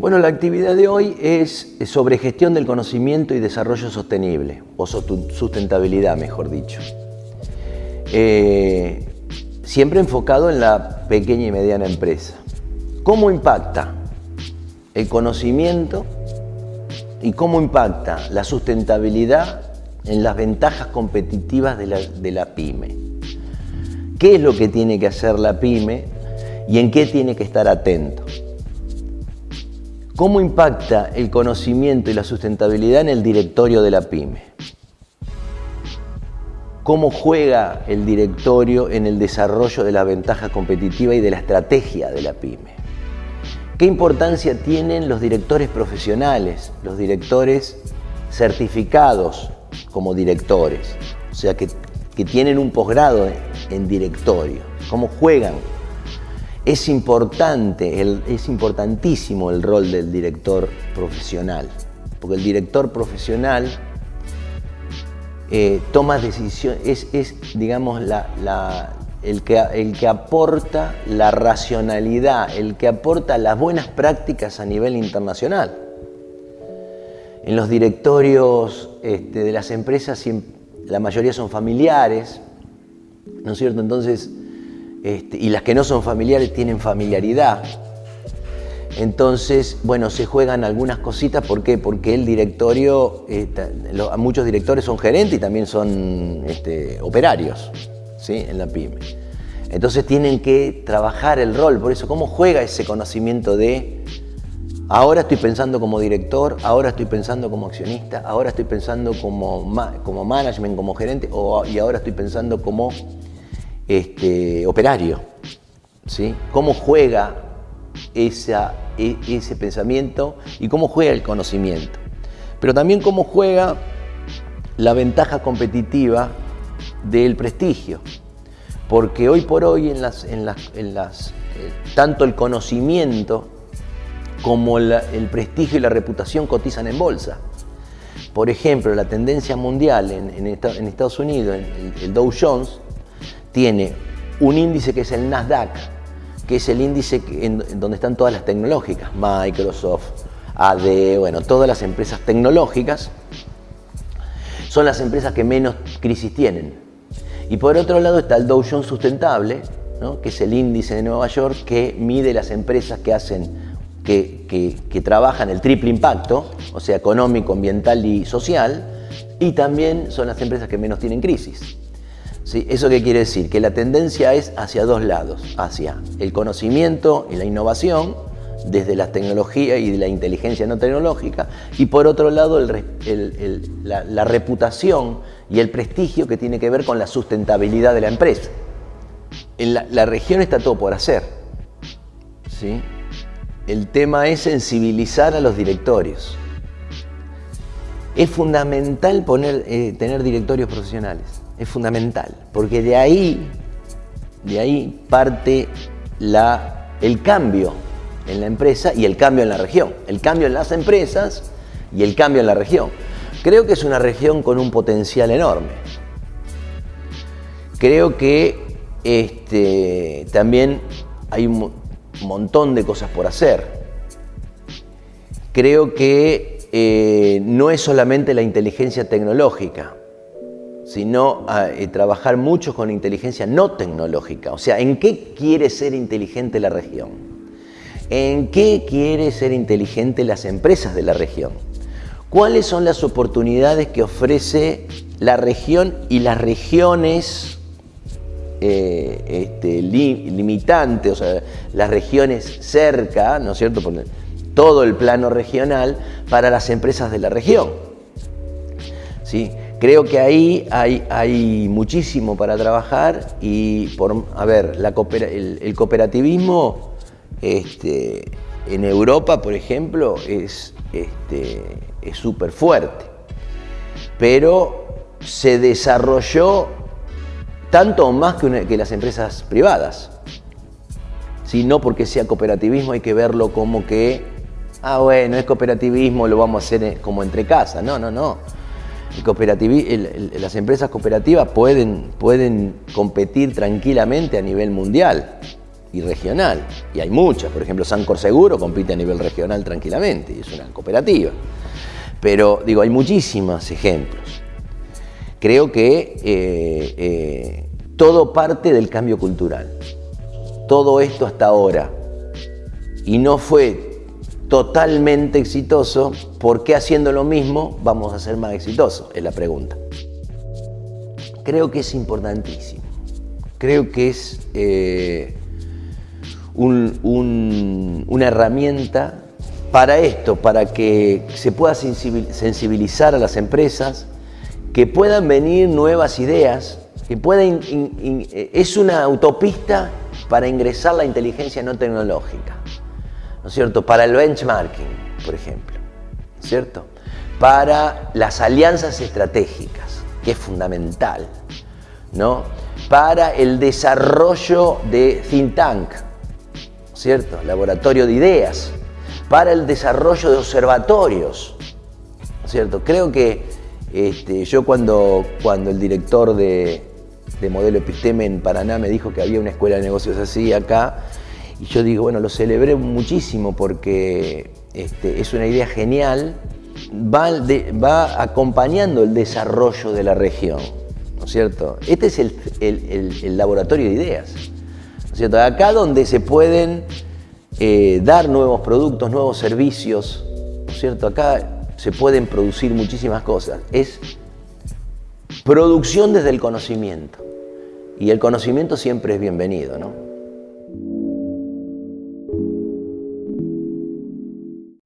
Bueno, la actividad de hoy es sobre gestión del conocimiento y desarrollo sostenible, o sustentabilidad, mejor dicho. Eh, siempre enfocado en la pequeña y mediana empresa. ¿Cómo impacta el conocimiento y cómo impacta la sustentabilidad en las ventajas competitivas de la, de la pyme? ¿Qué es lo que tiene que hacer la pyme y en qué tiene que estar atento? ¿Cómo impacta el conocimiento y la sustentabilidad en el directorio de la pyme? ¿Cómo juega el directorio en el desarrollo de la ventaja competitiva y de la estrategia de la pyme? ¿Qué importancia tienen los directores profesionales, los directores certificados como directores? O sea, que, tienen un posgrado en directorio. ¿Cómo juegan es importante, es importantísimo el rol del director profesional, porque el director profesional eh, toma decisiones, es, digamos, el, que, el que aporta la racionalidad, el que aporta las buenas prácticas a nivel internacional. En los directorios este, de las empresas la mayoría son familiares, ¿no es cierto? Entonces, este, y las que no son familiares tienen familiaridad. Entonces, bueno, se juegan algunas cositas, ¿por qué? Porque el directorio, muchos directores son gerentes y también son este, operarios ¿sí? en la pyme. Entonces tienen que trabajar el rol, por eso, ¿cómo juega ese conocimiento de ahora estoy pensando como director, ahora estoy pensando como accionista, ahora estoy pensando como, como management, como gerente, y ahora estoy pensando como este, operario. ¿sí? ¿Cómo juega e, ese pensamiento y cómo juega el conocimiento? Pero también cómo juega la ventaja competitiva del prestigio. Porque hoy por hoy en las, en las, en las eh, tanto el conocimiento como el prestigio y la reputación cotizan en bolsa. Por ejemplo, la tendencia mundial en, Estados Unidos, el Dow Jones, tiene un índice que es el Nasdaq, que es el índice donde están todas las tecnológicas, Microsoft, AD, bueno, todas las empresas tecnológicas, son las empresas que menos crisis tienen. Y por otro lado está el Dow Jones Sustentable, que es el índice de Nueva York que mide las empresas que hacen, que, que trabajan el triple impacto, o sea, económico, ambiental y social, y también son las empresas que menos tienen crisis. ¿Eso qué quiere decir? Que la tendencia es hacia dos lados, hacia el conocimiento y la innovación, desde la tecnología y de la inteligencia no tecnológica, y por otro lado la, reputación y el prestigio que tiene que ver con la sustentabilidad de la empresa. En la, región está todo por hacer. ¿sí? El tema es sensibilizar a los directorios. Es fundamental eh, tener directorios profesionales es fundamental, porque de ahí, de ahí parte la, el cambio en la empresa y el cambio en la región. El cambio en las empresas y el cambio en la región. Creo que es una región con un potencial enorme. Creo que este, también hay un montón de cosas por hacer. Creo que eh, no es solamente la inteligencia tecnológica, sino a eh, trabajar mucho con inteligencia no tecnológica. O sea, ¿en qué quiere ser inteligente la región? ¿En qué quiere ser inteligente las empresas de la región? ¿Cuáles son las oportunidades que ofrece la región y las regiones eh, este, limitantes, o sea, las regiones cerca, ¿no es cierto?, por todo el plano regional para las empresas de la región. ¿Sí? Creo que ahí hay, hay muchísimo para trabajar y, por, a ver, el, cooperativismo este, en Europa, por ejemplo, es súper este, fuerte, pero se desarrolló tanto o más que, que las empresas privadas. Si no porque sea cooperativismo hay que verlo como que, ah bueno, es cooperativismo, lo vamos a hacer eh, como entre casas. No, no, no las empresas cooperativas pueden, pueden competir tranquilamente a nivel mundial. y regional. Y hay muchas, por ejemplo, Sancor Seguro compite a nivel regional tranquilamente, y es una cooperativa. Pero digo, hay muchísimos ejemplos. Creo que eh, eh, todo parte del cambio cultural. Todo esto hasta ahora. Y no fue totalmente exitoso, ¿por qué haciendo lo mismo vamos a ser más exitosos? Es la pregunta. Creo que es importantísimo. Creo que es eh, una herramienta para esto, para que se pueda sensibilizar a las empresas, que puedan venir nuevas ideas, que puedan, es una autopista para ingresar la inteligencia no tecnológica, ¿no es cierto? Para el benchmarking, por ejemplo, ¿cierto? Para las alianzas estratégicas, que es fundamental, ¿no? Para el desarrollo de think tank, ¿cierto? Laboratorio de ideas, para el desarrollo de observatorios, ¿cierto? Creo que este, yo cuando, cuando el director de, modelo episteme en Paraná me dijo que había una escuela de negocios así acá, y yo digo, bueno, lo celebré muchísimo porque este, es una idea genial, va, va, acompañando el desarrollo de la región, ¿no es cierto? Este es el, el laboratorio de ideas, ¿no es cierto? Acá donde se pueden eh, dar nuevos productos, nuevos servicios, ¿no es cierto? Acá se pueden producir muchísimas cosas. Es producción desde el conocimiento. Y el conocimiento siempre es bienvenido, ¿no?